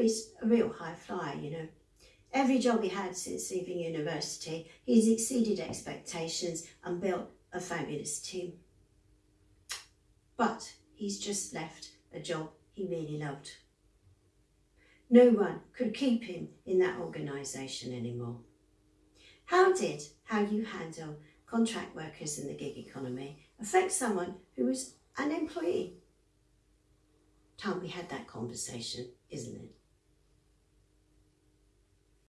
A real high flyer, you know. Every job he had since leaving university, he's exceeded expectations and built a fabulous team. But he's just left a job he really loved. No one could keep him in that organisation anymore. How did how you handle contract workers in the gig economy affect someone who was an employee? Time we had that conversation, isn't it?